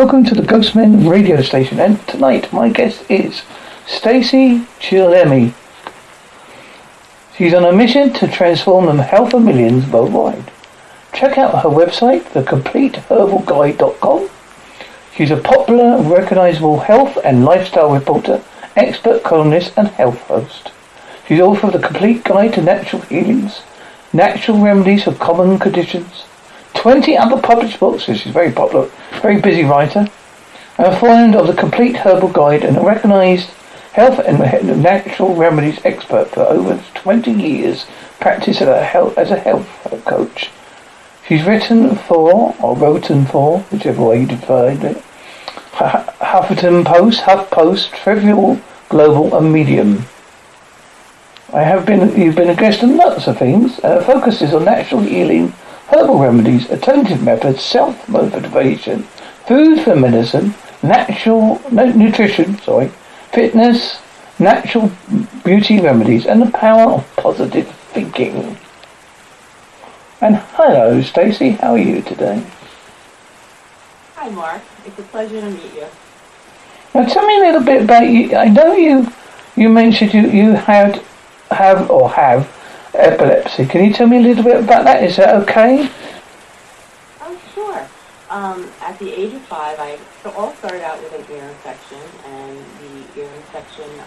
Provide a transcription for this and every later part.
Welcome to the Ghostmen radio station, and tonight my guest is Stacey Chillemi. She's on a mission to transform the health of millions worldwide. Check out her website, thecompleteherbalguide.com. She's a popular recognizable health and lifestyle reporter, expert columnist, and health host. She's author of The Complete Guide to Natural Healings, Natural Remedies for Common Conditions, 20 other published books, she's very popular, very busy writer, and a friend of The Complete Herbal Guide and a recognized health and natural remedies expert for over 20 years, practice as a health, as a health coach. She's written for, or written for, whichever way you define it, Huffington Post, HuffPost, Thrive Global, and Medium. I have been, you've been a guest on lots of things. Uh, focuses on natural healing, herbal remedies, alternative methods, self-motivation, food for medicine, natural no, nutrition, sorry, fitness, natural beauty remedies, and the power of positive thinking. And hello, Stacey. How are you today? Hi, Mark. It's a pleasure to meet you. Now, tell me a little bit about you. I know you. You mentioned you you had have or have epilepsy. Can you tell me a little bit about that? Is that okay? Oh, sure. Um, at the age of five, I so all started out with an ear infection, and the ear infection into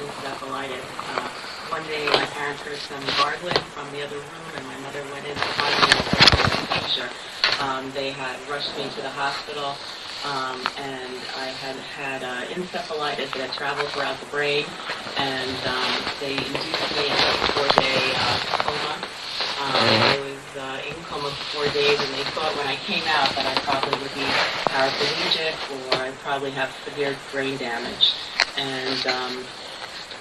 encephalitis. Uh, one day, my parents heard some gargling from the other room, and my mother went in to find me. Um, they had rushed me to the hospital, um, and I had had uh, encephalitis that had traveled throughout the brain, and um, they induced me in a four-day uh, coma. Um, I was uh, in coma for four days, and they thought when I came out that I probably would be paraplegic or I'd probably have severe brain damage. And um,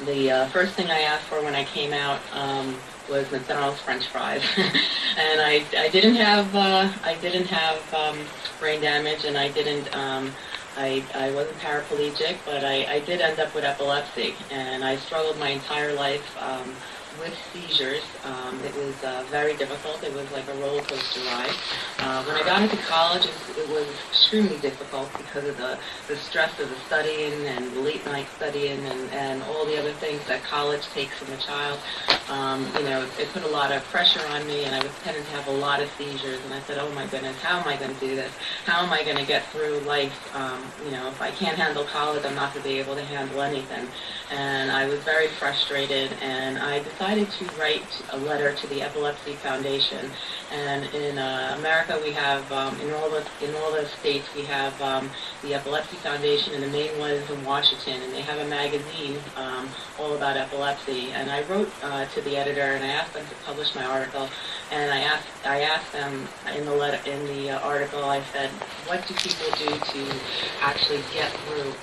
the uh, first thing I asked for when I came out um, was McDonald's French fries, and I, I didn't have uh, I didn't have um, brain damage, and I didn't um, I, I wasn't paraplegic, but I, I did end up with epilepsy, and I struggled my entire life um, with seizures. Um, it was uh, very difficult. It was like a roller coaster ride. Uh, when I got into college, it, it was extremely difficult because of the, the stress of the studying and late night studying and, and all the other things that college takes from a child. Um, you know, it, it put a lot of pressure on me, and I was tending to have a lot of seizures. And I said, "Oh my goodness, how am I going to do this? How am I going to get through life? Um, you know, if I can't handle college, I'm not going to be able to handle anything." And I was very frustrated, and I decided to write a letter to the Epilepsy Foundation. And in uh, America, we have um, in all the in all the states we have um, the Epilepsy Foundation, and the main one is in Washington, and they have a magazine um, all about epilepsy. And I wrote uh, to the editor, and I asked them to publish my article. And I asked I asked them in the letter in the uh, article, I said, what do people do to actually get through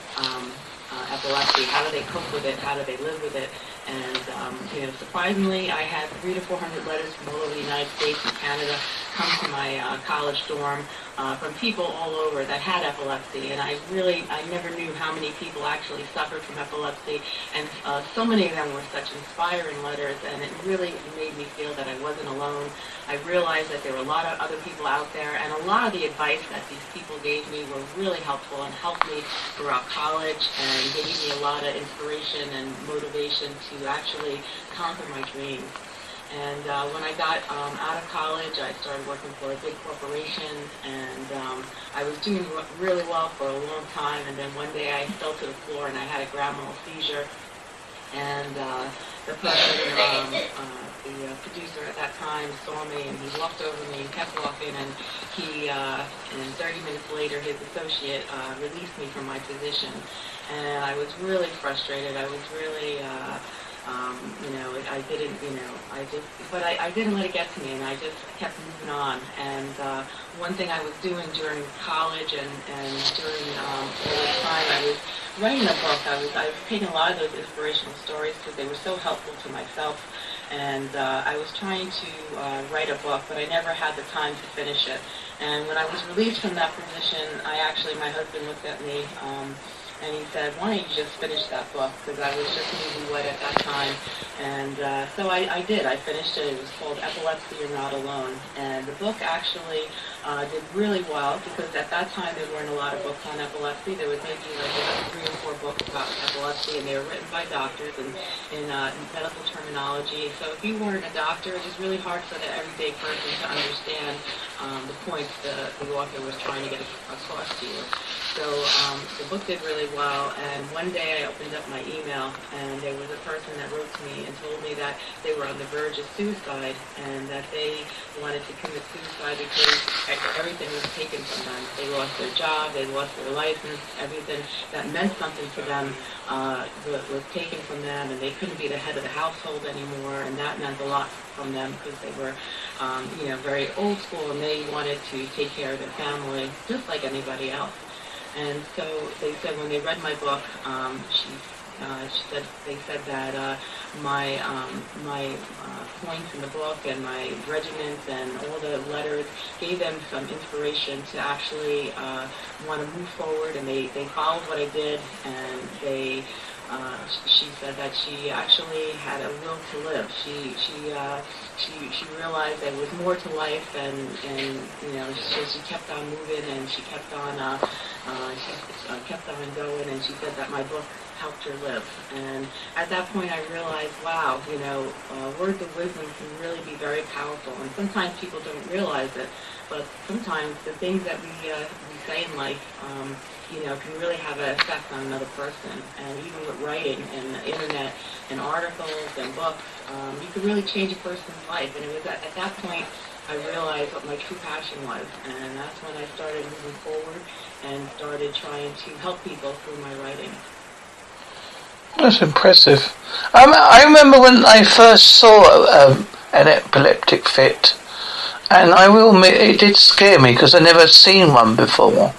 epilepsy? How do they cope with it? How do they live with it? And um, you know, surprisingly, I had three to four hundred letters from all over the United States and Canada come to my uh, college dorm uh, from people all over that had epilepsy. And I really, I never knew how many people actually suffered from epilepsy. And uh, so many of them were such inspiring letters, and it really made me feel that I wasn't alone. I realized that there were a lot of other people out there, and a lot of the advice that these people gave me were really helpful and helped me throughout college and gave me a lot of inspiration and motivation to actually conquer my dreams. And uh, when I got um, out of college, I started working for a big corporation, and um, I was doing really well for a long time. And then one day I fell to the floor and I had a grand mal seizure. And uh, the person, um, uh, the uh, producer at that time, saw me, and he walked over me and kept walking. And he, uh, and 30 minutes later, his associate uh, released me from my position. And I was really frustrated. I was really. Uh, um, you know, I didn't, you know, I just, but I, I didn't let it get to me, and I just kept moving on. And uh, one thing I was doing during college and, and during um, all this time, I was writing a book. I was, I was taking a lot of those inspirational stories because they were so helpful to myself. And uh, I was trying to uh, write a book, but I never had the time to finish it. And when I was released from that position, I actually, my husband looked at me. Um, and he said, why don't you just finish that book? Because I was just newlywed at that time. And uh, so I, I did. I finished it. It was called Epilepsy You're Not Alone. And the book actually uh, did really well because at that time there weren't a lot of books on epilepsy. There was maybe like about three or four books about epilepsy, and they were written by doctors and in, uh, in medical terminology. So if you weren't a doctor, it was really hard for the everyday person to understand um, the points the, the author was trying to get across to you. So um, the book did really well, and one day I opened up my email, and there was a person that wrote to me and told me that they were on the verge of suicide, and that they wanted to commit suicide because everything was taken from them. They lost their job, they lost their license, everything that meant something to them uh, was taken from them, and they couldn't be the head of the household anymore, and that meant a lot from them because they were, um, you know, very old school, and they wanted to take care of their family just like anybody else. And so they said when they read my book, um, she, uh, said they said that uh, my um, my uh, points in the book and my regiments and all the letters gave them some inspiration to actually uh, want to move forward. And they they followed what I did, and they. Uh, she said that she actually had a will to live. She she uh, she she realized there was more to life, and and you know so she kept on moving, and she kept on uh, uh, she uh, kept on going, and she said that my book helped her live. And at that point, I realized, wow, you know, uh, words of wisdom can really be very powerful. And sometimes people don't realize it, but sometimes the things that we uh, we say in life, um, you know, can really have an effect on another person. And even with writing and the internet and articles and books, um, you can really change a person's life. And it was at, at that point I realized what my true passion was, and that's when I started moving forward and started trying to help people through my writing. That's impressive. Um, I remember when I first saw um, an epileptic fit, and I will admit it did scare me because I never seen one before,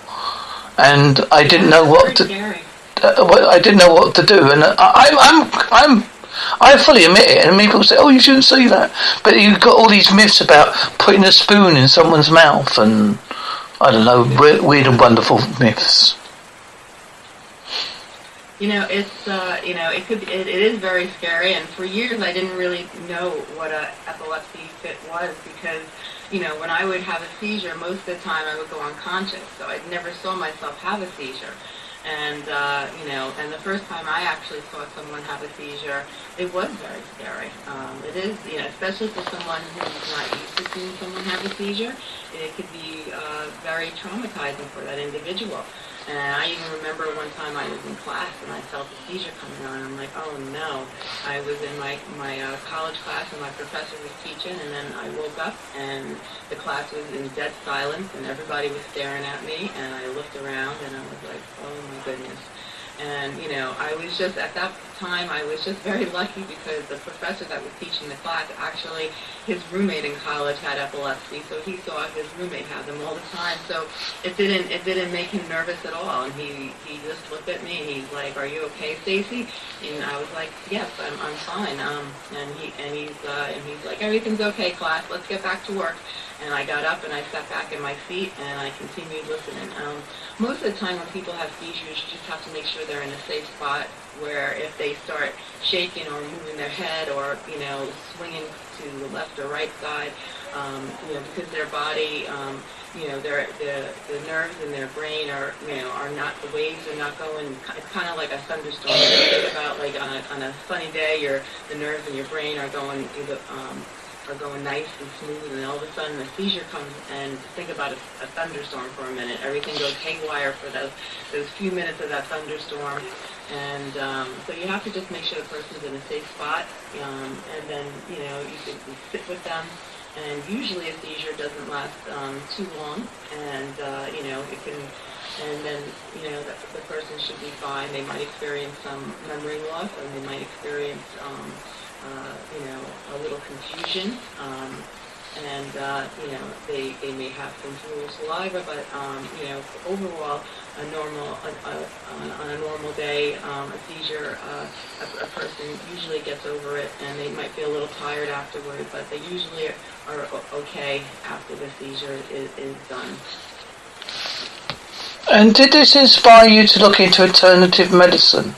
and I didn't know what to. Uh, I didn't know what to do, and I, I'm I'm I'm I fully admit it, and people say, "Oh, you shouldn't say that," but you've got all these myths about putting a spoon in someone's mouth, and I don't know, weird and wonderful myths. You know, it's uh, you know, it could it, it is very scary, and for years I didn't really know what a epilepsy fit was because you know, when I would have a seizure, most of the time I would go unconscious, so I never saw myself have a seizure. And, uh, you know, and the first time I actually saw someone have a seizure, it was very scary. Um, it is, you know, especially for someone who's not used to seeing someone have a seizure, it could be uh, very traumatizing for that individual. And I even remember one time I was in class and I felt a seizure coming on. I'm like, oh no. I was in my, my uh, college class and my professor was teaching and then I woke up and the class was in dead silence and everybody was staring at me and I looked around and I was like, oh my goodness. And, you know, I was just, at that time, I was just very lucky because the professor that was teaching the class, actually, his roommate in college had epilepsy, so he saw his roommate have them all the time. So it didn't, it didn't make him nervous at all. And he, he just looked at me and he's like, are you okay, Stacey? And I was like, yes, I'm, I'm fine. Um, and he, and he's, uh, and he's like, everything's okay, class, let's get back to work. And I got up and I sat back in my seat and I continued listening. Um, most of the time when people have seizures, you just have to make sure they're in a safe spot where if they start shaking or moving their head or, you know, swinging to the left or right side, um, you know, because their body, um, you know, their, the, the nerves in their brain are, you know, are not, the waves are not going, it's kind of like a thunderstorm. think about like on a, on a sunny day, your, the nerves in your brain are going, either, um, are going nice and smooth, and all of a sudden a seizure comes, and think about a, a thunderstorm for a minute. Everything goes haywire for those, those few minutes of that thunderstorm. And um, so you have to just make sure the person's in a safe spot, um, and then, you know, you can sit with them. And usually a seizure doesn't last um, too long, and, uh, you know, it can and then you know the, the person should be fine. They might experience some memory loss, and they might experience um, uh, you know, a little confusion. Um, and, uh, you know, they, they may have some drool saliva, but, um, you know, overall, a normal, a, a, on a normal day, um, a seizure, uh, a, a person usually gets over it, and they might feel a little tired afterward, but they usually are okay after the seizure is, is done. And did this inspire you to look into alternative medicine?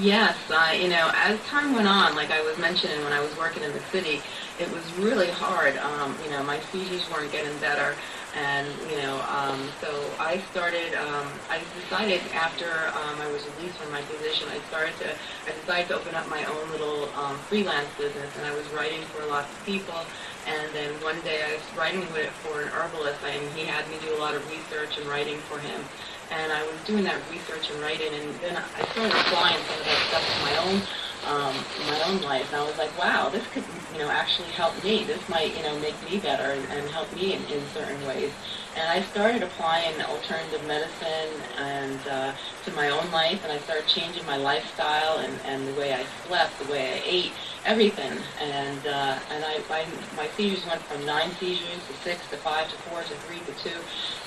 Yes, uh, you know, as time went on, like I was mentioning when I was working in the city, it was really hard. Um, you know, my seizures weren't getting better. And, you know, um, so I started, um, I decided after um, I was released from my position, I started to, I decided to open up my own little um, freelance business, and I was writing for lots of people. And then one day I was writing with it for an herbalist, and he had me do a lot of research and writing for him. And I was doing that research and writing, and then I started applying some of that stuff to my own um, my own life. And I was like, wow, this could, you know, actually help me. This might, you know, make me better and, and help me in, in certain ways. And I started applying alternative medicine and uh, to my own life, and I started changing my lifestyle and, and the way I slept, the way I ate, everything. And uh, and I my, my seizures went from nine seizures to six to five to four to three to two,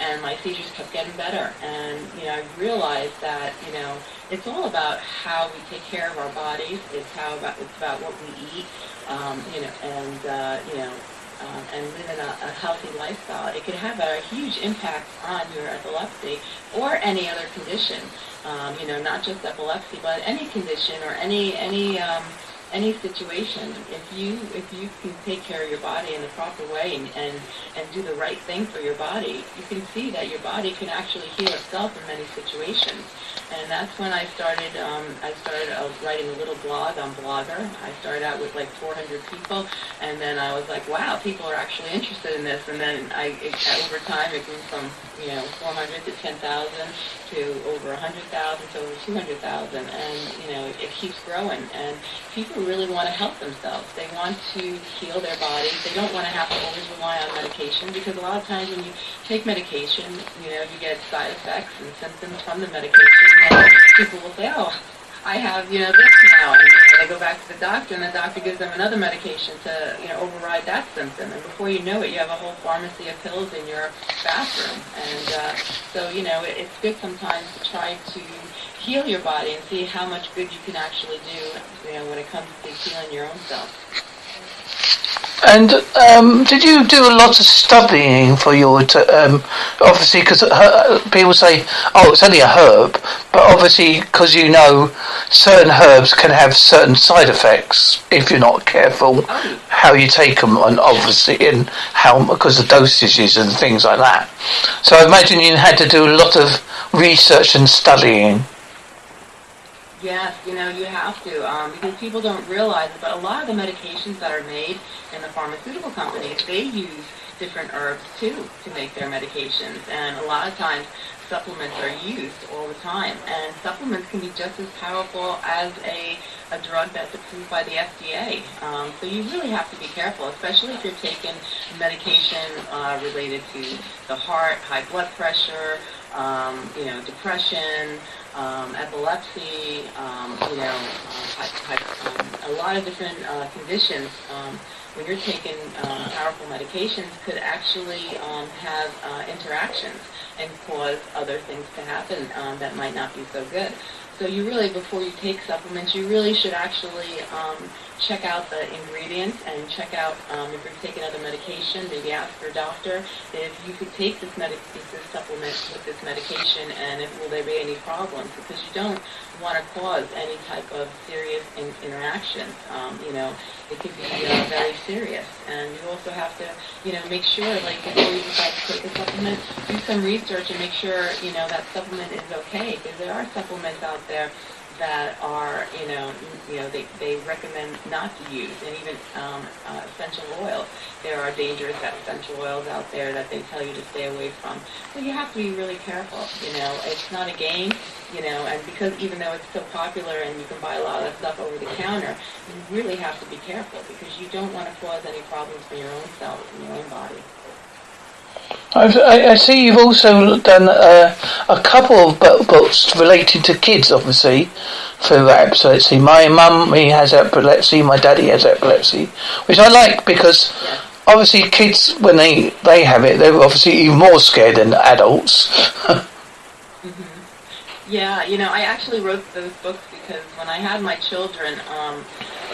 and my seizures kept getting better. And you know, I realized that you know it's all about how we take care of our bodies. It's how about it's about what we eat. Um, you know, and uh, you know, um, and live in a, a healthy lifestyle. It can have a huge impact on your epilepsy or any other condition. Um, you know, not just epilepsy, but any condition or any any um, any situation, if you if you can take care of your body in the proper way and, and and do the right thing for your body, you can see that your body can actually heal itself in many situations. And that's when I started. Um, I started uh, writing a little blog on Blogger. I started out with like 400 people, and then I was like, wow, people are actually interested in this. And then I, it, over time, it grew from you know 400 to 10,000 to over 100,000 to over 200,000, and you know it keeps growing. And people really want to help themselves. They want to heal their bodies. They don't want to have to always rely on medication because a lot of times when you take medication, you know, you get side effects and symptoms from the medication. And people will say, oh, I have, you know, this now. And you know, they go back to the doctor and the doctor gives them another medication to, you know, override that symptom. And before you know it, you have a whole pharmacy of pills in your bathroom. And uh, so, you know, it, it's good sometimes to try to heal your body and see how much good you can actually do, you know, when it comes to healing your own self. And um, did you do a lot of studying for your, t- um, obviously, because people say, oh, it's only a herb, but obviously, because you know certain herbs can have certain side effects if you're not careful how you take them, and obviously, in how, because of dosages and things like that. So I imagine you had to do a lot of research and studying. Yes, you know, you have to, um, because people don't realize it, but a lot of the medications that are made in the pharmaceutical companies, they use different herbs too to make their medications. And a lot of times supplements are used all the time. And supplements can be just as powerful as a, a drug that's approved by the FDA. Um, so you really have to be careful, especially if you're taking medication uh, related to the heart, high blood pressure, um, you know, depression, um, epilepsy, um, you know, uh, a lot of different uh, conditions. Um, when you're taking um, powerful medications, could actually have uh, interactions and cause other things to happen that might not be so good. So you really, before you take supplements, you really should actually check out the ingredients and check out um, if you're taking other medication, maybe ask your doctor if you could take this, medic- this supplement with this medication and if will there be any problems because you don't want to cause any type of serious in- interactions. Um, you know, it could be uh, very serious. And you also have to, you know, make sure, like, before you decide to take a supplement, do some research and make sure, you know, that supplement is okay because there are supplements out there that are, you know, you know, they, they recommend not to use, and even um, uh, essential oils. There are dangerous essential oils out there that they tell you to stay away from. So you have to be really careful. You know, it's not a game. You know, and because even though it's so popular and you can buy a lot of stuff over the counter, you really have to be careful because you don't want to cause any problems for your own self and your own body. I, I see you've also done uh, a couple of books related to kids, obviously, for epilepsy. My mum has epilepsy, my daddy has epilepsy, which I like because obviously kids, when they, they have it, they're obviously even more scared than adults. mm-hmm. Yeah, you know, I actually wrote those books because when I had my children, um,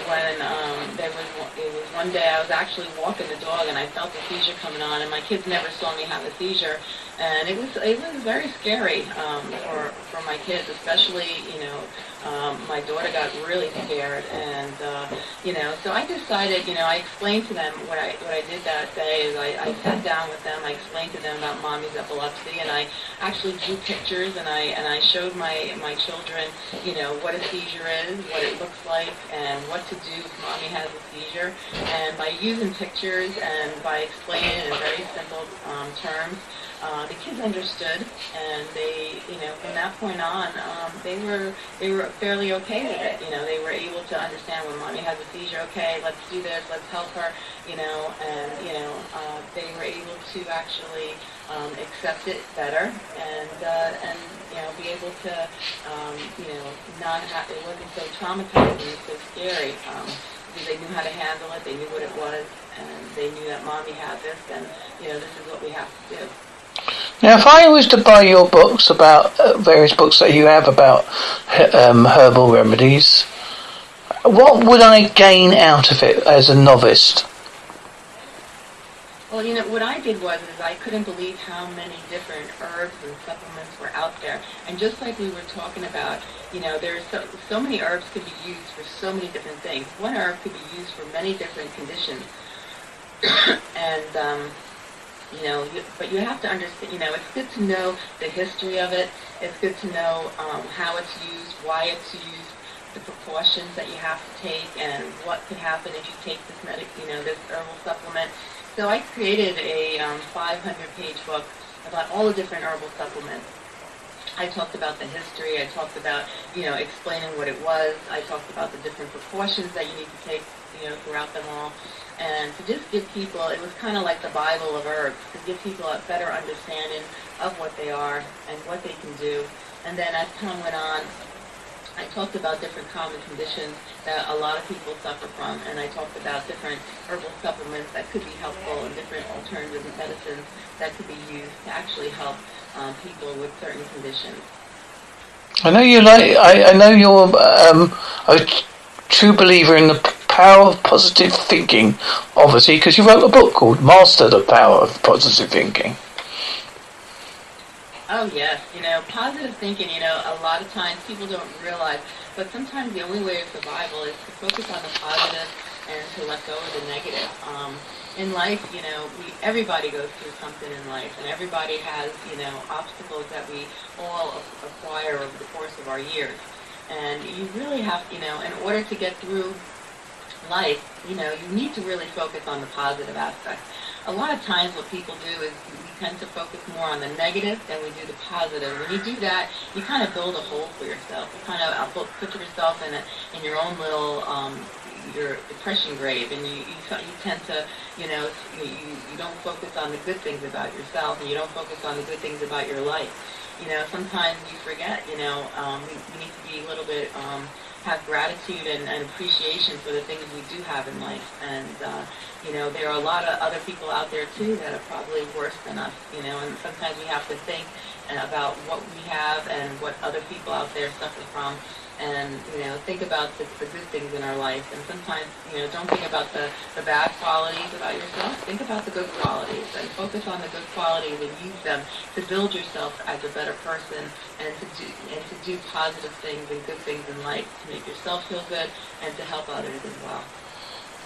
when um, there was one day I was actually walking the dog and I felt a seizure coming on, and my kids never saw me have a seizure, and it was it was very scary um, for for my kids, especially you know um, my daughter got really scared, and uh, you know, so I decided, you know, I explained to them what I what I did that day is I, I sat down with them, I explained to them about mommy's epilepsy, and I actually drew pictures, and I and I showed my my children, you know, what a seizure is, what it looks like, and what to do if mommy has a seizure, and by using pictures and by explaining in very simple um, terms uh, the kids understood, and they, you know, from that point on, um, they were they were fairly okay with it. You know, they were able to understand when mommy has a seizure. Okay, let's do this. Let's help her. You know, and you know, uh, they were able to actually um, accept it better, and uh, and you know, be able to, um, you know, not have it wasn't so traumatizing, so scary. Um, because they knew how to handle it, they knew what it was, and they knew that mommy had this, and you know, this is what we have to do. Now, if I was to buy your books about uh, various books that you have about um, herbal remedies, what would I gain out of it as a novice? Well, you know, what I did was is I couldn't believe how many different herbs and supplements were out there. And just like we were talking about, you know, there's so, so many herbs could be used for so many different things. One herb could be used for many different conditions. and um, you know, you, but you have to understand, you know, it's good to know the history of it. It's good to know um, how it's used, why it's used, the precautions that you have to take, and what could happen if you take this medic, you know, this herbal supplement. So I created a um, 500-page book about all the different herbal supplements. I talked about the history. I talked about, you know, explaining what it was. I talked about the different precautions that you need to take, you know, throughout them all and to just give people, it was kind of like the Bible of herbs, to give people a better understanding of what they are and what they can do. And then as time went on, I talked about different common conditions that a lot of people suffer from, and I talked about different herbal supplements that could be helpful and different alternative medicines that could be used to actually help um, people with certain conditions. I know you like. I, I know you're um, a true believer in the Power of Positive Thinking, obviously, because you wrote a book called Master the Power of Positive Thinking. Oh, yes. You know, positive thinking, you know, a lot of times people don't realize, but sometimes the only way of survival is to focus on the positive and to let go of the negative. Um, in life, you know, we, everybody goes through something in life, and everybody has, you know, obstacles that we all acquire over the course of our years. And you really have, you know, in order to get through life, you know, you need to really focus on the positive aspects. A lot of times what people do is we tend to focus more on the negative than we do the positive. When you do that, you kind of build a hole for yourself. You kind of put yourself in a, in your own little um, your depression grave, and you, you you tend to you know you you don't focus on the good things about yourself, and you don't focus on the good things about your life. You know, sometimes you forget. You know, um, we, we need to be a little bit. Um, have gratitude and, and appreciation for the things we do have in life. And, uh, you know, there are a lot of other people out there, too, that are probably worse than us, you know, and sometimes we have to think about what we have and what other people out there suffer from and you know think about the, the good things in our life. And sometimes you know don't think about the, the bad qualities about yourself. Think about the good qualities and focus on the good qualities and use them to build yourself as a better person and to do and to do positive things and good things in life to make yourself feel good and to help others as well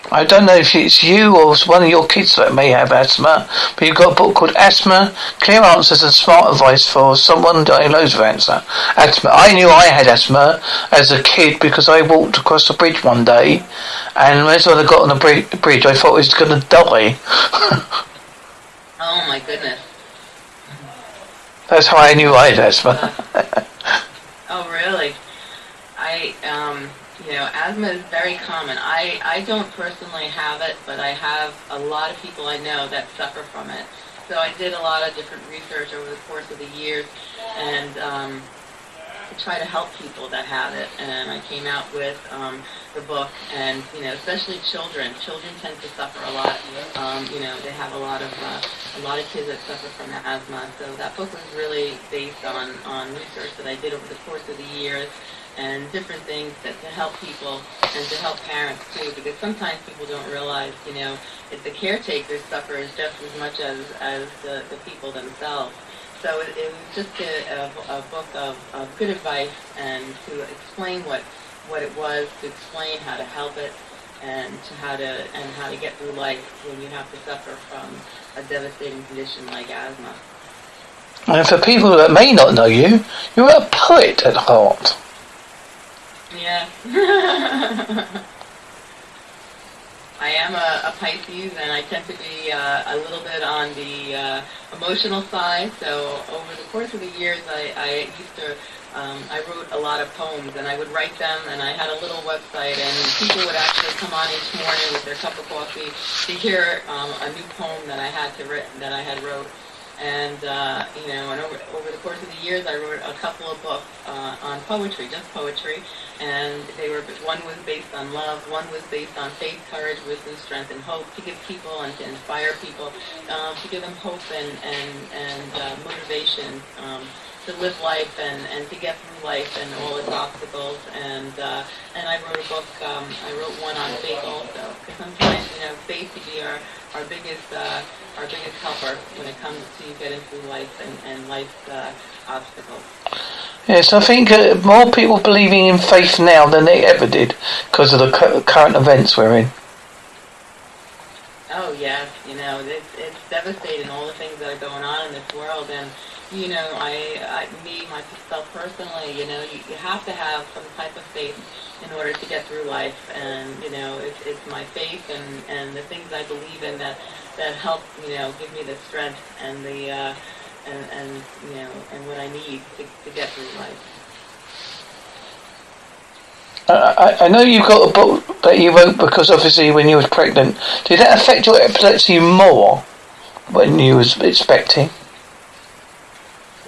I don't know if it's you or one of your kids that may have asthma, but you've got a book called Asthma, Clear Answers and Smart Advice for Someone Diagnosed with Asthma. Asthma. I knew I had asthma as a kid because I walked across the bridge one day, and as I got on the bridge, I thought I was going to die. oh my goodness. That's how I knew I had asthma. oh really? I, um you know, asthma is very common. I, I don't personally have it, but I have a lot of people I know that suffer from it. So I did a lot of different research over the course of the years and um, to try to help people that have it. And I came out with um, the book, and you know, especially children. Children tend to suffer a lot. Um, you know, they have a lot of uh, a lot of kids that suffer from asthma. So that book was really based on on research that I did over the course of the years and different things that to help people and to help parents too because sometimes people don't realize you know if the caretakers suffer just as much as as the, the people themselves so it, it was just a, a, a book of, of good advice and to explain what what it was, to explain how to help it, and to how to and how to get through life when you have to suffer from a devastating condition like asthma. And for people that may not know you, you're a poet at heart. Yeah. I am a, a Pisces, and I tend to be uh, a little bit on the uh, emotional side. So over the course of the years, I, I used to, um, I wrote a lot of poems, and I would write them, and I had a little website, and people would actually come on each morning with their cup of coffee to hear um, a new poem that I had to write, that I had wrote. And, uh, you know, and over, over the course of the years, I wrote a couple of books uh, on poetry, just poetry. And they were, one was based on love, one was based on faith, courage, wisdom, strength, and hope to give people and to inspire people, um, to give them hope and, and, and uh, motivation um, to live life and, and to get through life and all its obstacles. And uh, and I wrote a book. Um, I wrote one on faith also, because sometimes you know faith can be our our biggest uh, our biggest helper when it comes to getting through life and, and life's uh, obstacles. Yes, I think uh, more people believing in faith now than they ever did because of the cu- current events we're in. Oh yes, you know it's it's devastating all the things that are going on in this world, and you know I, I me myself personally, you know you, you have to have some type of faith in order to get through life, and you know it's it's my faith and and the things I believe in that that help you know give me the strength and the uh, and and you know and what I need to to get through life. I, I know you've got a book that you wrote because obviously when you was pregnant. Did that affect your epilepsy more when you was expecting?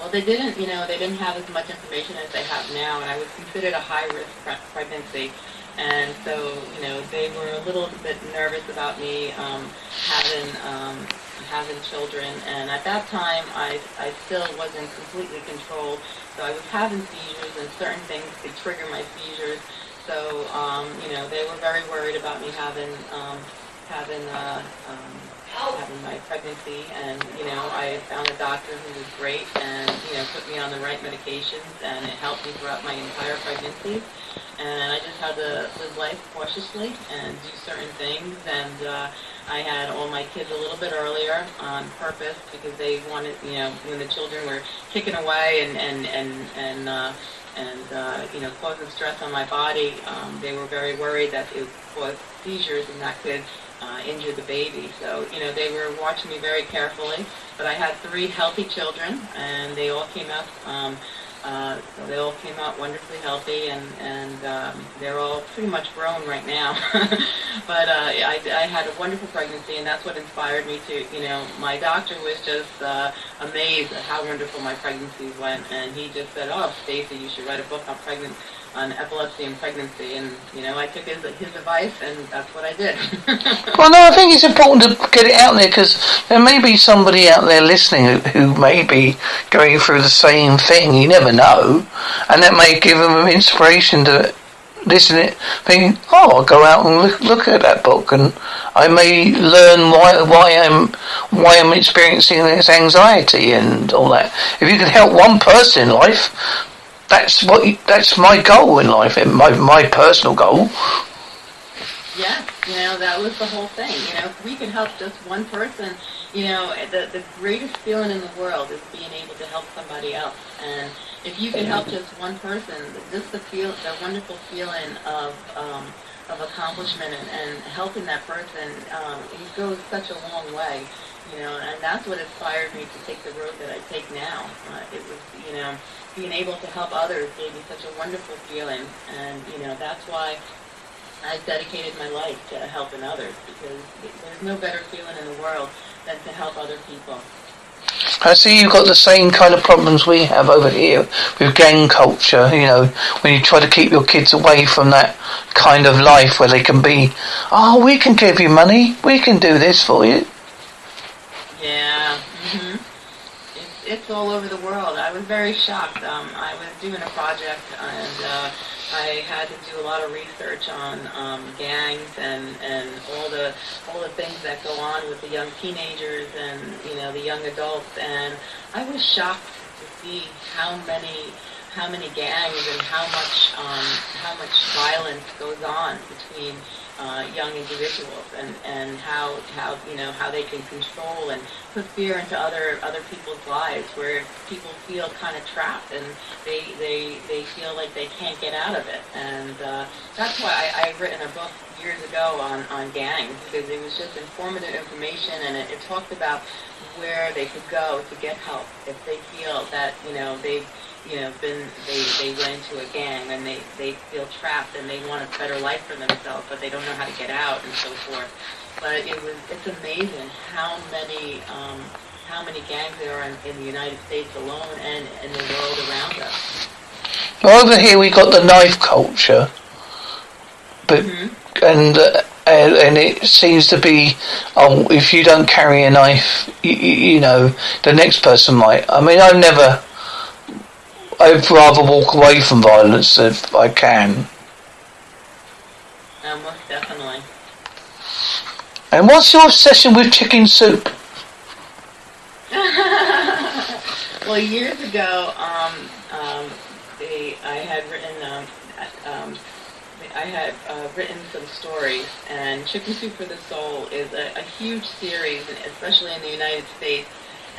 Well, they didn't, you know, they didn't have as much information as they have now, and I was considered a high-risk pre- pregnancy. And so, you know, they were a little bit nervous about me um, having um, having children. And at that time, I, I still wasn't completely controlled. So I was having seizures, and certain things could trigger my seizures. So, um, you know, they were very worried about me having um, having uh, um, having my pregnancy, and you know, I found a doctor who was great, and you know, put me on the right medications, and it helped me throughout my entire pregnancy. And I just had to live life cautiously and do certain things, and uh, I had all my kids a little bit earlier on purpose because they wanted, you know, when the children were kicking away and and and and. Uh, and uh, you know, causing stress on my body. Um, they were very worried that it caused seizures and that could uh, injure the baby. So you know, they were watching me very carefully. But I had three healthy children, and they all came out. Um, uh, they all came out wonderfully healthy, and and um, they're all pretty much grown right now. but uh, I, I had a wonderful pregnancy, and that's what inspired me to. You know, my doctor was just uh, amazed at how wonderful my pregnancy went, and he just said, "Oh, Stacey, you should write a book on pregnant on epilepsy and pregnancy." And you know, I took his his advice, and that's what I did. Well, no, I think it's important to get it out there because there may be somebody out there listening who, who may be going through the same thing. You never know, and that may give them inspiration to listen it, thinking, "Oh, I'll go out and look, look at that book, and I may learn why why I'm why I'm experiencing this anxiety and all that." If you can help one person in life, that's what you, that's my goal in life, my my personal goal. Yes, you know, that was the whole thing. You know, if we can help just one person, you know, the, the greatest feeling in the world is being able to help somebody else. And if you can help just one person, just the feel, the wonderful feeling of, um, of accomplishment and, and helping that person, um, it goes such a long way. You know, and that's what inspired me to take the road that I take now. Uh, it was, you know, being able to help others gave me such a wonderful feeling. And, you know, that's why I've dedicated my life to helping others because there's no better feeling in the world than to help other people. I see you've got the same kind of problems we have over here with gang culture, you know, when you try to keep your kids away from that kind of life where they can be, oh, we can give you money, we can do this for you. Yeah. It's all over the world. I was very shocked. Um, I was doing a project and uh, I had to do a lot of research on um, gangs and, and all the all the things that go on with the young teenagers and you know the young adults. And I was shocked to see how many how many gangs and how much um, how much violence goes on between uh, young individuals and, and how, how, you know, how they can control and put fear into other, other people's lives where people feel kind of trapped and they, they, they feel like they can't get out of it. And uh, that's why I, I've written a book years ago on, on gangs because it was just informative information and it, it talked about where they could go to get help if they feel that, you know, they've you know, been they they went into a gang and they they feel trapped and they want a better life for themselves, but they don't know how to get out and so forth. But it was it's amazing how many um, how many gangs there are in, in the United States alone and in the world around us. Well, over here we got the knife culture, but Mm-hmm. and uh, and and it seems to be, oh, if you don't carry a knife, you, you know, the next person might. I mean, I've never. I'd rather walk away from violence if I can. Most definitely. And what's your obsession with chicken soup? well, years ago, um, um, they, I had written, um, um, I had uh, written some stories, and Chicken Soup for the Soul is a, a huge series, especially in the United States.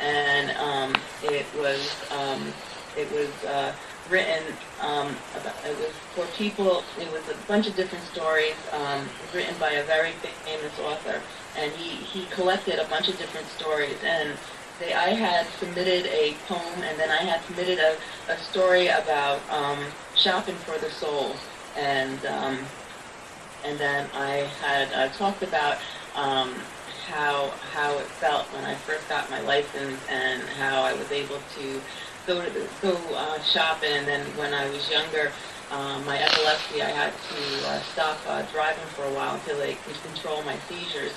And um, it was um, it was uh, written um, about, it was for people. It was a bunch of different stories um, written by a very famous author, and he he collected a bunch of different stories and they, I had submitted a poem, and then I had submitted a, a story about um, shopping for the soul, and um, and then I had uh, talked about um, how how it felt when I first got my license, and how I was able to go to go uh, shopping, and then when I was younger. Um, my epilepsy, I had to uh, stop uh, driving for a while until they could control my seizures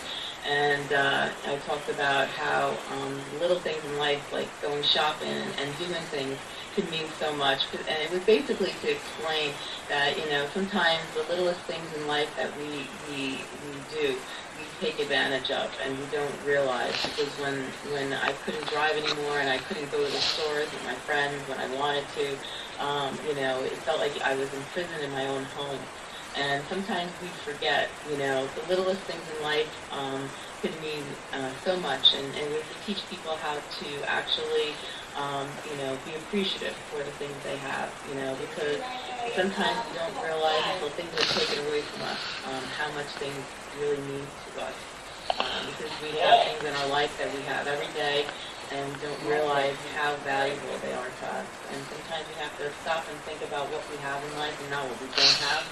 and uh, I talked about how um, little things in life, like going shopping and, doing things, could mean so much. And it was basically to explain that you know sometimes the littlest things in life that we we we do take advantage of and we don't realize because when when I couldn't drive anymore and I couldn't go to the stores with my friends when I wanted to, um, you know, it felt like I was imprisoned in my own home. And sometimes we forget, you know, the littlest things in life um, could mean uh, so much. And, and we can teach people how to actually, um, you know, be appreciative for the things they have, you know, because sometimes we don't realize until things are taken away from us um, how much things really mean to us. Um, because we have things in our life that we have every day and don't realize how valuable they are to us. And sometimes we have to stop and think about what we have in life and not what we don't have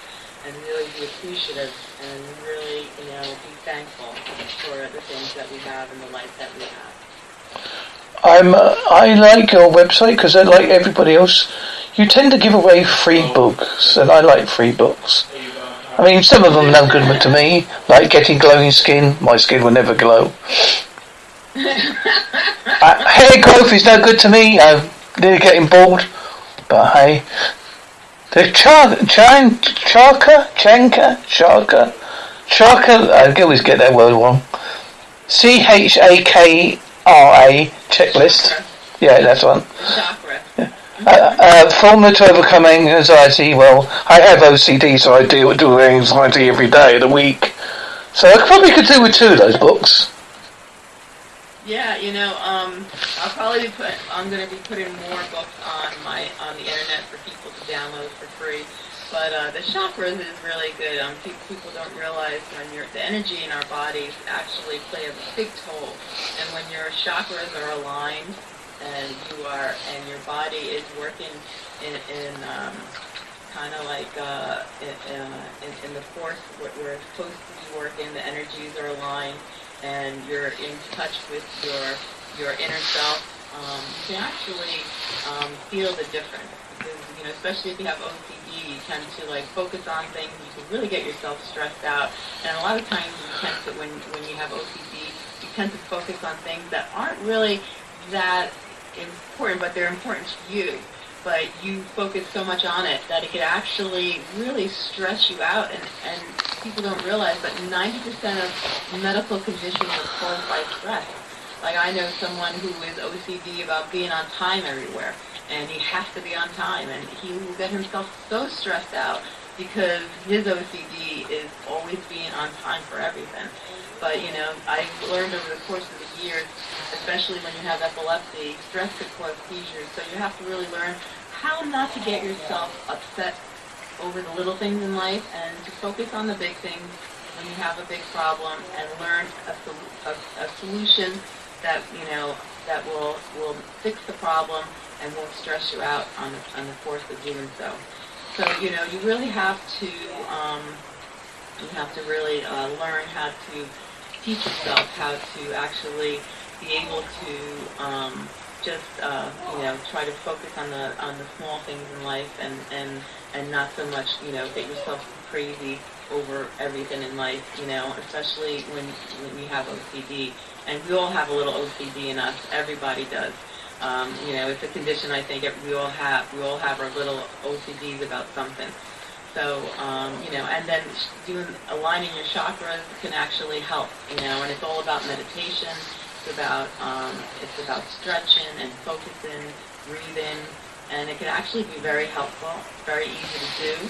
and really be appreciative and really, you know, be thankful for the things that we have and the life that we have. I'm. Uh, I like your website because, like everybody else, you tend to give away free books, and I like free books. I mean, some of them are no good to me, like getting glowing skin. My skin will never glow. uh, hair growth is no good to me. I'm nearly getting bald, but hey. The char, chan, charka, chanka, charka, charka. I always get that word wrong. C H A K R A checklist. Yeah, that's one. Chakra. Uh, uh, formula to overcoming anxiety. Well, I have OCD, so I deal with anxiety every day of the week. So I probably could do with two of those books. Yeah, you know, um, I'll probably put. I'm going to be putting more books on my on the internet for people to download for free. But uh, the chakras is really good. Um, pe- people don't realize when your the energy in our bodies actually play a big toll, and when your chakras are aligned and you are and your body is working in, in um, kind of like uh, in, uh, in, in the force where, it's supposed to be working, the energies are aligned and you're in touch with your your inner self, um, you can actually um, feel the difference. Because you know, especially if you have OCD, you tend to like focus on things. You can really get yourself stressed out. And a lot of times, you tend to when when you have OCD, you tend to focus on things that aren't really that important, but they're important to you. But you focus so much on it that it could actually really stress you out, and, and people don't realize that 90% of medical conditions are caused by stress. Like I know someone who is OCD about being on time everywhere, and he has to be on time, and he will get himself so stressed out because his OCD is always being on time for everything. But, you know, I've learned over the course of years, especially when you have epilepsy, stress could cause seizures. So you have to really learn how not to get yourself upset over the little things in life and to focus on the big things when you have a big problem and learn a, a, a solution that, you know, that will, will fix the problem and won't stress you out on the, on the course of doing so. So, you know, you really have to, um, you have to really uh, learn how to teach yourself how to actually be able to um, just uh, you know try to focus on the on the small things in life and and and not so much you know get yourself crazy over everything in life you know especially when when you have OCD and we all have a little OCD in us. Everybody does. Um, you know it's a condition I think we all have. We all have our little OCDs about something so, um, you know, and then doing aligning your chakras can actually help, you know, and it's all about meditation. It's about um, it's about stretching and focusing, breathing, and it can actually be very helpful, very easy to do.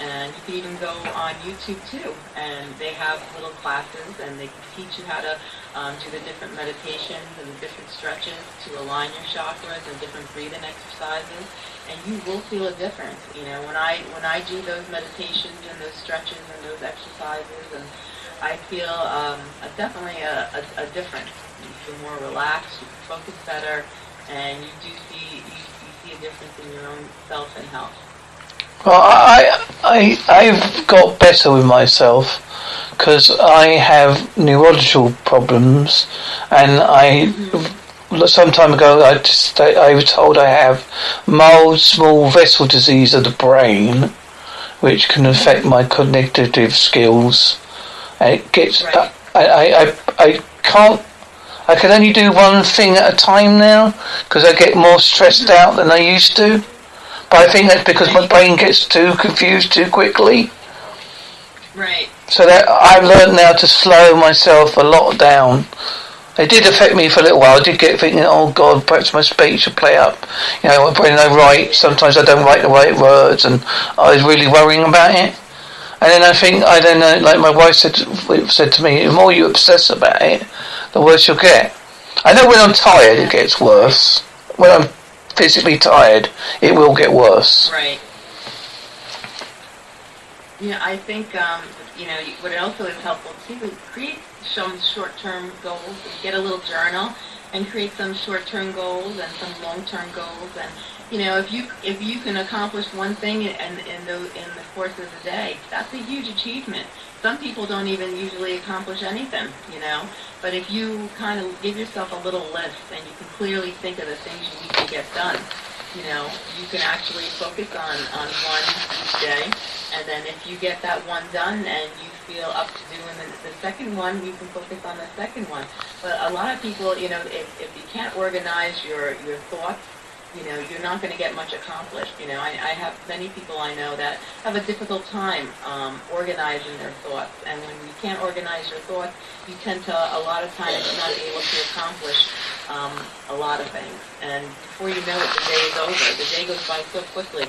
And you can even go on YouTube too, and they have little classes, and they teach you how to um, do the different meditations and the different stretches to align your chakras and different breathing exercises, and you will feel a difference. You know, when I when I do those meditations and those stretches and those exercises, and I feel um, a, definitely a, a, a difference. You feel more relaxed, you focus better, and you do see you, you see a difference in your own self and health. Well, I, I, I've got better with myself because I have neurological problems, and I some time ago I just I was told I have mild small vessel disease of the brain, which can affect my cognitive skills. And it gets right. I, I, I I can't I can only do one thing at a time now because I get more stressed out than I used to. But I think that's because my brain gets too confused too quickly. Right. So that I've learned now to slow myself a lot down. It did affect me for a little while. I did get thinking, oh God, perhaps my speech should play up. You know, when I write, sometimes I don't write the right words, and I was really worrying about it. And then I think, I then, uh, like my wife said, said to me, the more you obsess about it, the worse you'll get. I know when I'm tired, it gets worse. When I'm physically tired, it will get worse. Right. Yeah, I think um, you know what also is helpful too is create some short-term goals. Get a little journal and create some short-term goals and some long-term goals. And you know, if you if you can accomplish one thing in in the in the course of the day, that's a huge achievement. Some people don't even usually accomplish anything, you know. But if you kind of give yourself a little list and you can clearly think of the things you need to get done, you know, you can actually focus on, on one each day. And then if you get that one done and you feel up to doing the, the second one, you can focus on the second one. But a lot of people, you know, if, if you can't organize your, your thoughts you know, you're not going to get much accomplished. You know, I, I have many people I know that have a difficult time um, organizing their thoughts. And when you can't organize your thoughts, you tend to, a lot of times, not be able to accomplish um, a lot of things. And before you know it, the day is over. The day goes by so quickly.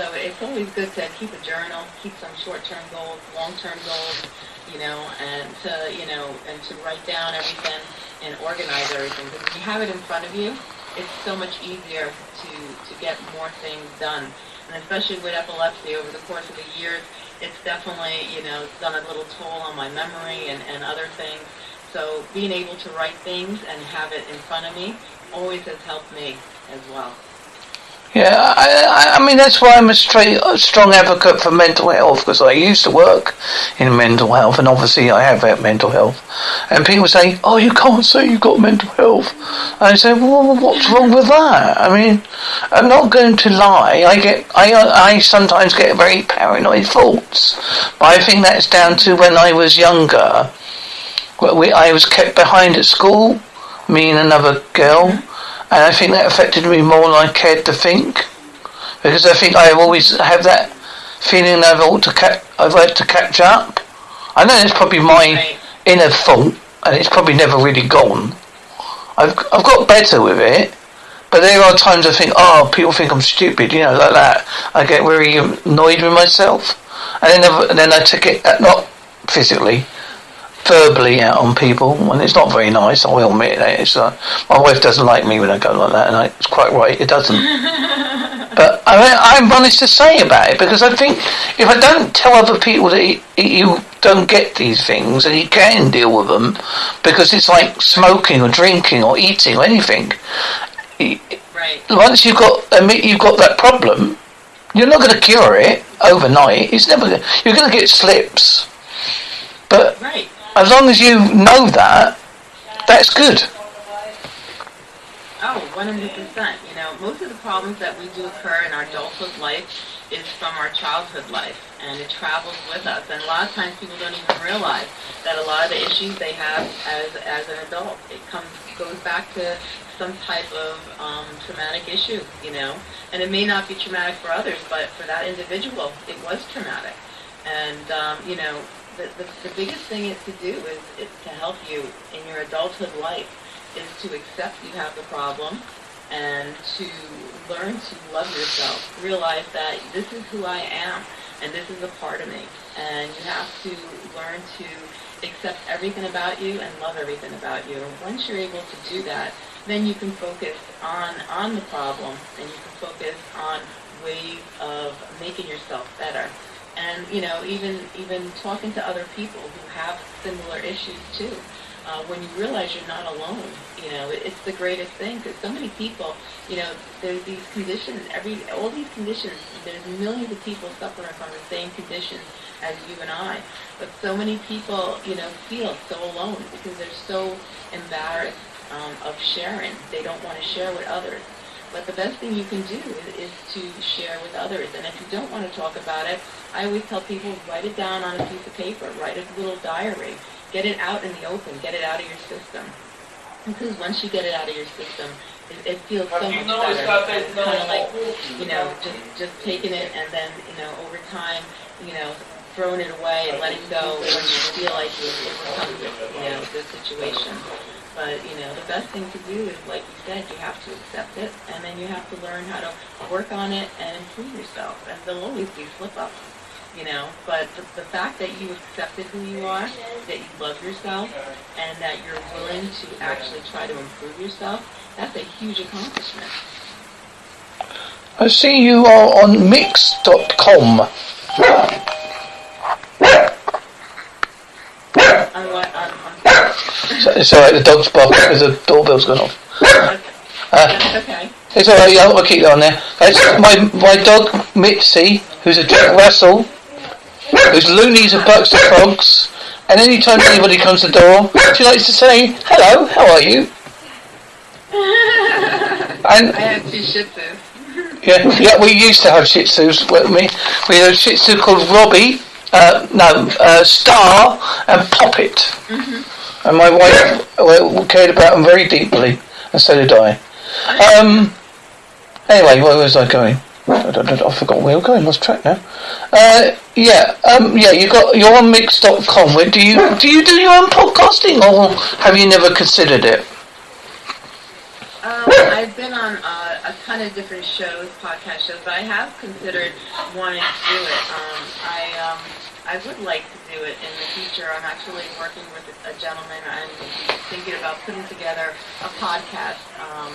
So it's always good to keep a journal, keep some short-term goals, long-term goals, you know, and to, you know, and to write down everything and organize everything. Because if you have it in front of you, it's so much easier to, to get more things done. And especially with epilepsy, over the course of the years, it's definitely, you know, done a little toll on my memory and, and other things. So being able to write things and have it in front of me always has helped me as well. Yeah, I, I mean that's why I'm a, straight, a strong advocate for mental health because I used to work in mental health and obviously I have had mental health. And people say, "Oh, you can't say you've got mental health." And I say, "Well, what's wrong with that?" I mean, I'm not going to lie. I get, I, I sometimes get very paranoid thoughts, but I think that's down to when I was younger. We, I was kept behind at school, me and another girl And I think that affected me more than I cared to think. Because I think I always have that feeling I've ought to ca- I've had to catch up. I know it's probably my inner fault, and it's probably never really gone. I've I've got better with it, but there are times I think, oh, people think I'm stupid, you know, like that. I get very annoyed with myself, and then and then I take it uh, not physically, verbally out on people, and it's not very nice. I will admit that. It's uh, my wife doesn't like me when I go like that, and I, it's quite right. It doesn't. But I mean, I'm honest to say about it because I think if I don't tell other people that you, you don't get these things and you can deal with them, because it's like smoking or drinking or eating or anything. Right. Once you've got admit you've got that problem, you're not going to cure it overnight. It's never. You're going to get slips, but Right. As long as you know that, that's good. Oh, 100%. You know, most of the problems that we do occur in our adulthood life is from our childhood life, and it travels with us. And a lot of times people don't even realize that a lot of the issues they have as, as an adult, it comes goes back to some type of um, traumatic issue, you know. And it may not be traumatic for others, but for that individual, it was traumatic. And, um, you know, the, the, the biggest thing is to do is, is to help you in your adulthood life is to accept you have the problem and to learn to love yourself. Realize that this is who I am and this is a part of me. And you have to learn to accept everything about you and love everything about you. And once you're able to do that, then you can focus on, on the problem and you can focus on ways of making yourself better. And, you know, even, even talking to other people who have similar issues too uh, when you realize you're not alone. You know, it, it's the greatest thing because so many people, you know, there's these conditions, every all these conditions. There's millions of people suffering from the same conditions as you and I, but so many people, you know, feel so alone because they're so embarrassed um, of sharing. They don't want to share with others. But the best thing you can do is, is to share with others. And if you don't want to talk about it, I always tell people write it down on a piece of paper, write a little diary, get it out in the open, get it out of your system. Because once you get it out of your system, it, it feels so much better. It's kind of like, you know, just just taking it and then, you know, over time, you know, throwing it away and letting go when you feel like you've overcome, you know, the situation. But, you know, the best thing to do is, like you said, you have to accept it, and then you have to learn how to work on it and improve yourself. And there'll always be slip-ups, you know, but the, the fact that you accepted who you are, that you love yourself, and that you're willing to actually try to improve yourself, that's a huge accomplishment. I see you are on Mix.com. On what, on, on, So- It's alright, the dog's barking because the doorbell's gone off. that's okay. It's alright, yeah, I'll keep it on there. That's my, my dog, Mitzi, who's a Jack Russell, who's loonies and bucks the frogs, and any time anybody comes to the door, she likes to say, hello, how are you? And I have two Shih Tzus. Yeah, yeah, we used to have Shih Tzus with me. We had a Shih Tzu called Robbie, uh, no, uh, Star and Poppet. And my wife cared about them very deeply, and so did I. Um, anyway, where was I going? I, don't, I forgot where we were going. Lost track now. Uh, yeah, um, yeah. You got you're on Mix.com. Where do you do you do your own podcasting, or have you never considered it? Um, I've been on uh, a ton of different shows, podcast shows, but I have considered wanting to do it. Um, I um, I would like to do it in the future. I'm actually working with a gentleman. I'm thinking about putting together a podcast, um,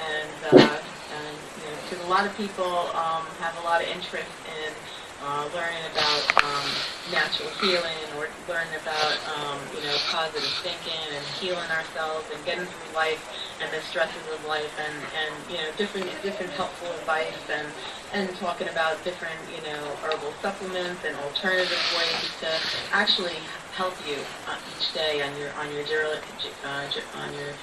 and uh, and you know, because a lot of people um, have a lot of interest in uh, learning about um, natural healing or learning about um, you know positive thinking and healing ourselves and getting through life and the stresses of life and, and you know different different helpful advice and and talking about different you know herbal supplements and alternative ways to actually help you uh, each day on your on your uh, on your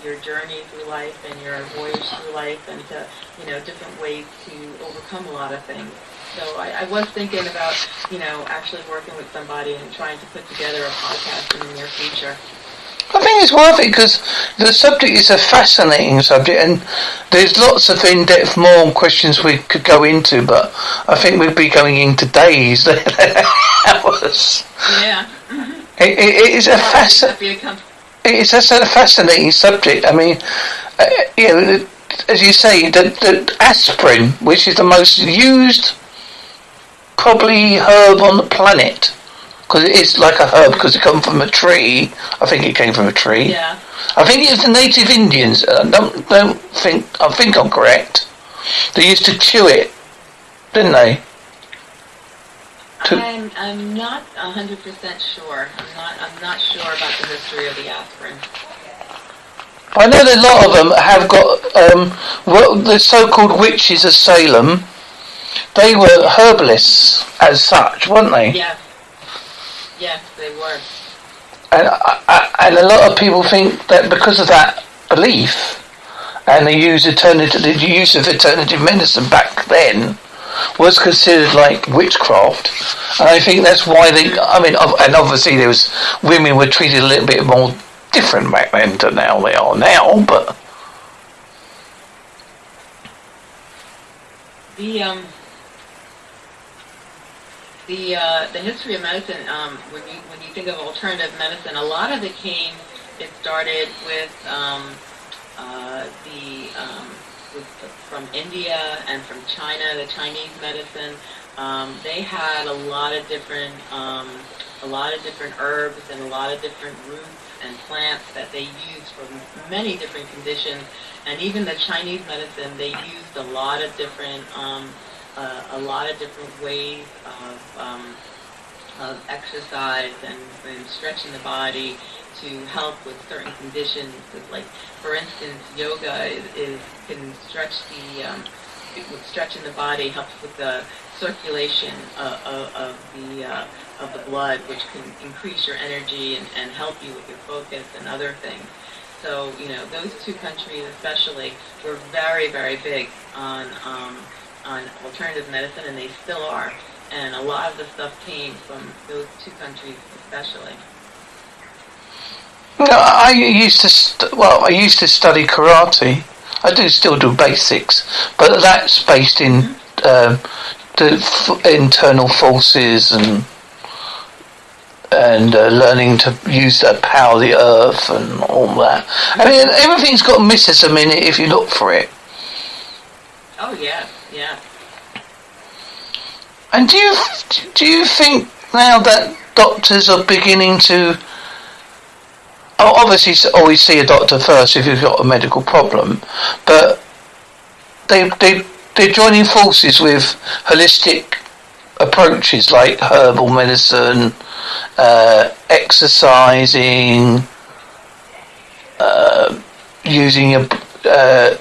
your journey through life and your voyage through life and to you know different ways to overcome a lot of things. So I, I was thinking about you know actually working with somebody and trying to put together a podcast in the near future. I think it's worth it because the subject is a fascinating subject, and there's lots of in-depth more questions we could go into. But I think we'd be going into days, hours. Yeah. It, it, it is a fascinating. It's a, a fascinating subject. I mean, uh, you know, as you say, the, the aspirin, which is the most used probably herb on the planet because it is like a herb because it comes from a tree. I think it came from a tree. Yeah. I think it was the native Indians. I don't don't think I think I'm correct. They used to chew it, didn't they? To I'm I'm not hundred percent sure. I'm not I'm not sure about the history of the aspirin. I know that a lot of them have got um, the so-called witches of Salem. They were herbalists as such, weren't they? Yeah. Yes, they were. And, uh, and a lot of people think that because of that belief, and the use alternative, the use of alternative medicine back then was considered like witchcraft, and I think that's why they. I mean, and obviously there was women were treated a little bit more different back then to now they are now, but. The um, the uh, the history of medicine, um, when you when you think of alternative medicine, a lot of it came. It started with um, uh, the um, with, from India and from China, the Chinese medicine. Um, they had a lot of different um, a lot of different herbs and a lot of different roots and plants that they used for many different conditions. And even the Chinese medicine, they used a lot of different uh, a lot of different ways of, um, of exercise and, and, stretching the body to help with certain conditions. Like, for instance, yoga is, is can stretch the um, with stretching the body helps with the circulation of, of, of the uh, of the blood, which can increase your energy and, and help you with your focus and other things. So, you know, those two countries especially were very, very big on um, on alternative medicine, and they still are. And a lot of the stuff came from those two countries, especially. No, I used to st- well, I used to study karate. I do still do basics, but that's based in mm-hmm. um, the f- internal forces and and uh, learning to use the power of the earth and all that. I mean, everything's got mysticism in it if you look for it. Oh yeah. And do you do you think now that doctors are beginning to oh, obviously always see a doctor first if you've got a medical problem, but they they they're joining forces with holistic approaches like herbal medicine, uh, exercising, uh, using a uh,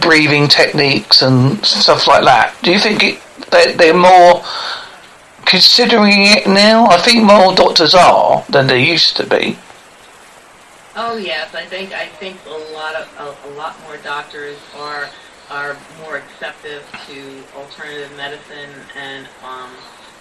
breathing techniques and stuff like that. Do you think it, they, they're more considering it now? I think more doctors are than they used to be. Oh yes, I think I think a lot of a, a lot more doctors are are more receptive to alternative medicine and um,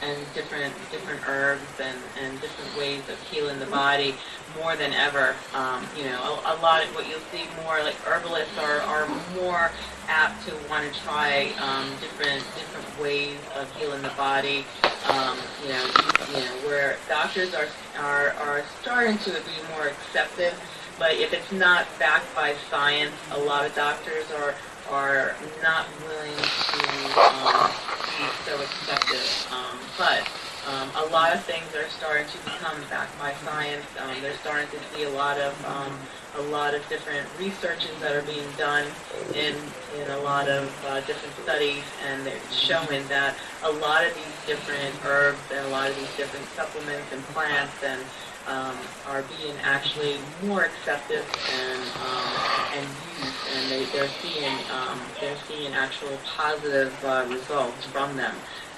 and different different herbs and, and different ways of healing the body more than ever. Um, you know, a, a, lot of what you'll see more like herbalists are, are more apt to want to try um, different different ways of healing the body. Um, you know, you, you, know where doctors are are are starting to be more accepted. But if it's not backed by science, a lot of doctors are are not willing to um, be so accepted. Um, but um, a lot of things are starting to become backed by science. Um, they're starting to see a lot of um, a lot of different researches that are being done in in a lot of uh, different studies, and they're showing that a lot of these different herbs and a lot of these different supplements and plants and um, are being actually more accepted and um, and used, and they, they're seeing um, they're seeing actual positive uh, results from them.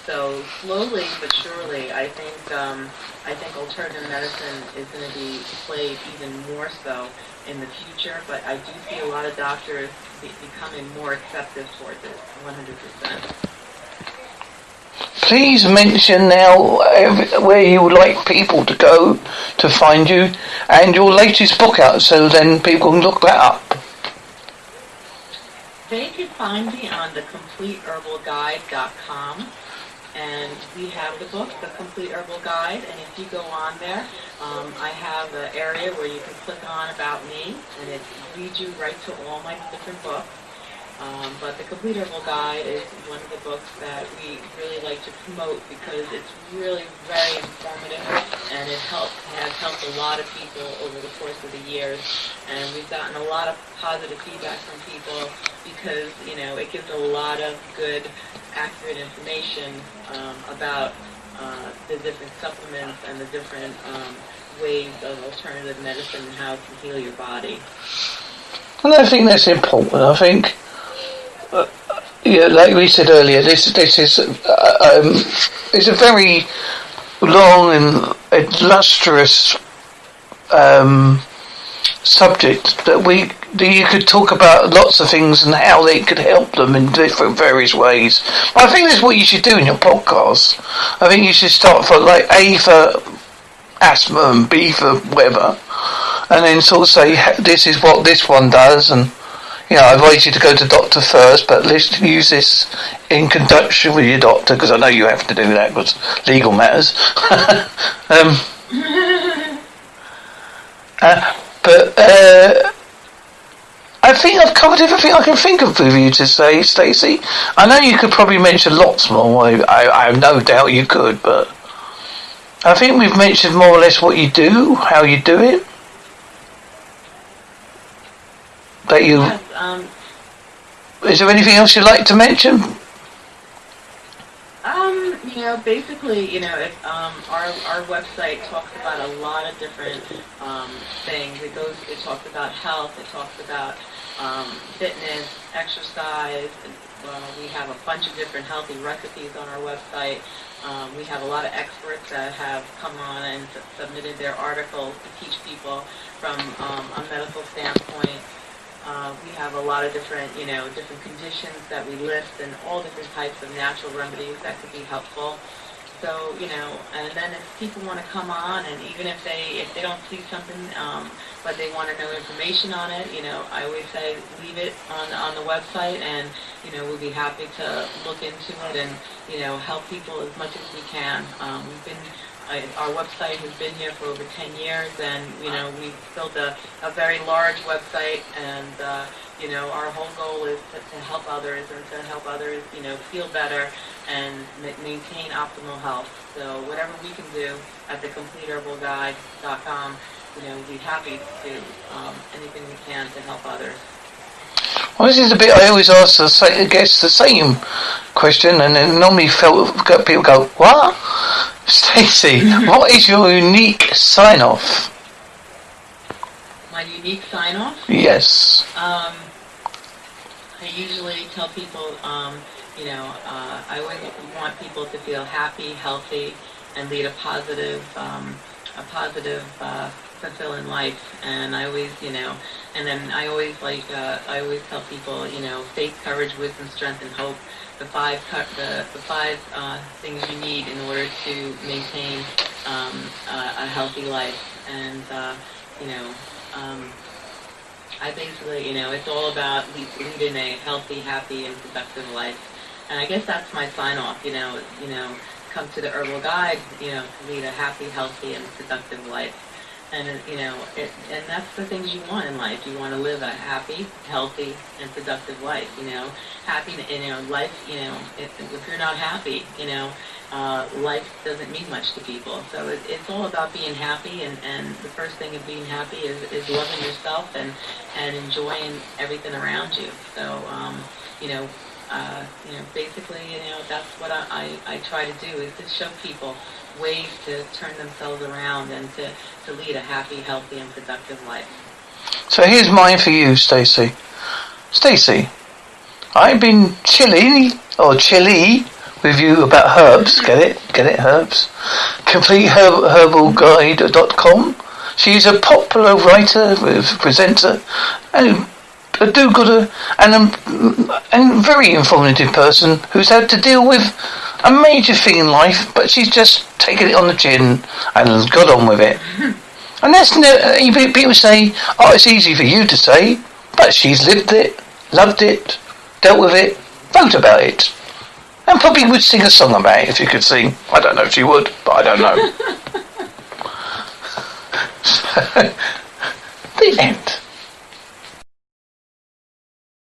So slowly but surely, I think um, I think alternative medicine is going to be played even more so in the future. But I do see a lot of doctors be- becoming more acceptive towards it, 100%. please mention now where you would like people to go to find you and your latest book out so then people can look that up. They can find me on the thecompleteherbalguide.com and we have the book, The Complete Herbal Guide, and if you go on there, um, I have an area where you can click on About Me, and it leads you right to all my different books. Um, but the Complete Herbal Guide is one of the books that we really like to promote because it's really very informative and it has helped a lot of people over the course of the years. And we've gotten a lot of positive feedback from people because, you know, it gives a lot of good, accurate information um, about uh, the different supplements and the different um, ways of alternative medicine and how it can heal your body. And I think that's important. I think uh, yeah, like we said earlier, this this is uh, um, it's a very long and illustrious um, subject that we that you could talk about lots of things and how they could help them in different various ways. But I think that's what you should do in your podcast. I think you should start for like A for asthma and B for whatever, and then sort of say this is what this one does and you know, I advise you to go to doctor first, but let's use this in conjunction with your doctor because I know you have to do that because legal matters. um, uh, but uh, I think I've covered everything I can think of with you to say, Stacey. I know you could probably mention lots more. I, I, I have no doubt you could, but I think we've mentioned more or less what you do, how you do it. That you. Um, Is there anything else you'd like to mention? Um, you know, basically, you know, it, um, our our website talks about a lot of different um, things. It goes, it talks about health. It talks about um, fitness, exercise. Uh, we have a bunch of different healthy recipes on our website. Um, we have a lot of experts that have come on and submitted their articles to teach people from um, a medical standpoint. Uh, we have a lot of different, you know, different conditions that we list and all different types of natural remedies that could be helpful. So, you know, and then if people want to come on and even if they, if they don't see something, um, but they want to know information on it, you know, I always say leave it on, on the website and, you know, we'll be happy to look into it and, you know, help people as much as we can. Um, we've been I, our website has been here for over 10 years, and you know we've built a, a very large website, and uh, you know our whole goal is to, to help others and to help others, you know, feel better and ma- maintain optimal health. So whatever we can do at thecompleteherbalguide.com, you know, we'd be happy to do um, anything we can to help others. Well, this is a bit I always ask the sa- guests the same question, and then normally felt, people go, "What?" Stacey, what is your unique sign off? My unique sign-off. Yes. Um, I usually tell people, um, you know, uh, I always want people to feel happy, healthy, and lead a positive, um, a positive, uh, fulfilling life. And I always, you know, and then I always like, uh, I always tell people, you know, faith, courage, wisdom, strength, and hope. The five, the, the five uh, things you need in order to maintain um, uh, a healthy life. And uh, you know, um, I basically, you know, it's all about le- leading a healthy, happy, and productive life. And I guess that's my sign off. You know, you know, come to the herbal guide. You know, to lead a happy, healthy, and productive life. And you know, it, and that's the things you want in life. You want to live a happy, healthy, and productive life. You know, happy. You know, life. You know, if, if you're not happy, you know, uh, life doesn't mean much to people. So it, it's all about being happy, and, and the first thing of being happy is, is loving yourself and, and enjoying everything around you. So, um, you know, uh, you know, basically, you know, that's what I, I, I try to do is to show people ways to turn themselves around and to, to lead a happy, healthy, and productive life. So here's mine for you, Stacey. Stacey, I've been chilly or chilly with you about herbs. Get it? Get it? Herbs. CompleteHerbalGuide.com. She's a popular writer, presenter, and a do-gooder, and a and very informative person who's had to deal with a major thing in life, but she's just taken it on the chin and got on with it. And that's no, uh, people say, oh, it's easy for you to say, but she's lived it, loved it, dealt with it, wrote about it. And probably would sing a song about it if you could sing. I don't know if she would, but I don't know. the end.